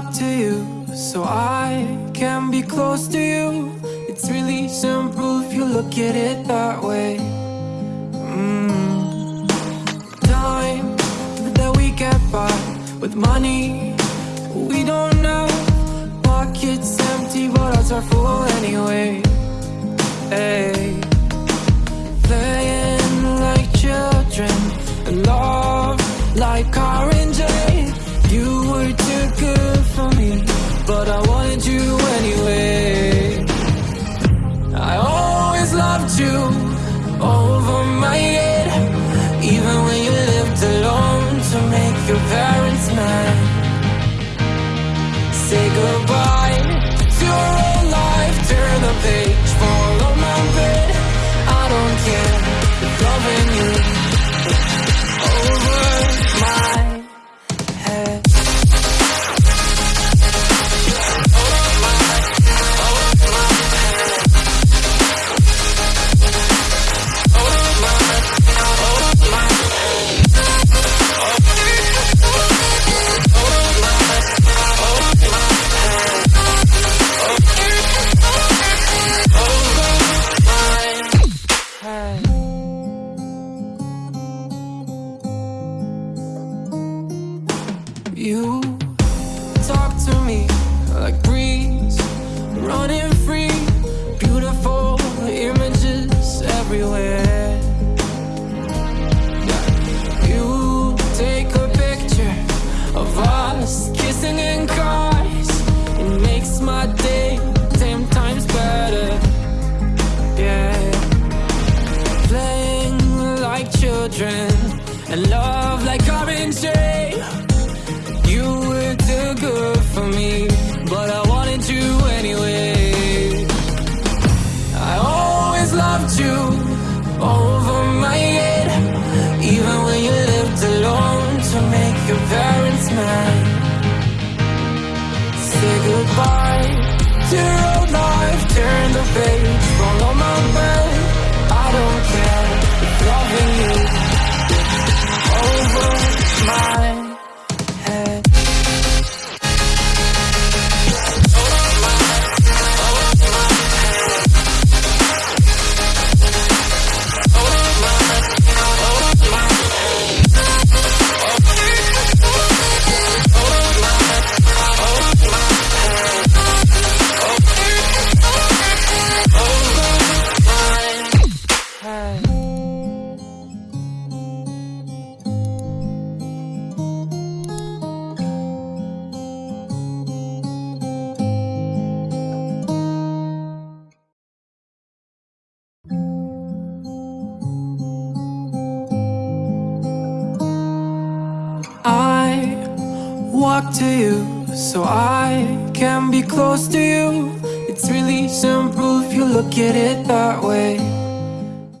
talk to you so I can be close to you. It's really simple if you look at it that way. Mm. Time that we get by with money we don't know. Pockets empty, but hearts are full goodbye You. Talk to me like breeze, running free, beautiful images everywhere. You take a picture of us kissing in cars, it makes my day ten times better. Yeah. Playing like children and love you over my head, even when you lived alone to make your parents mad. Say goodbye walk to you so I can be close to you. It's really simple if you look at it that way.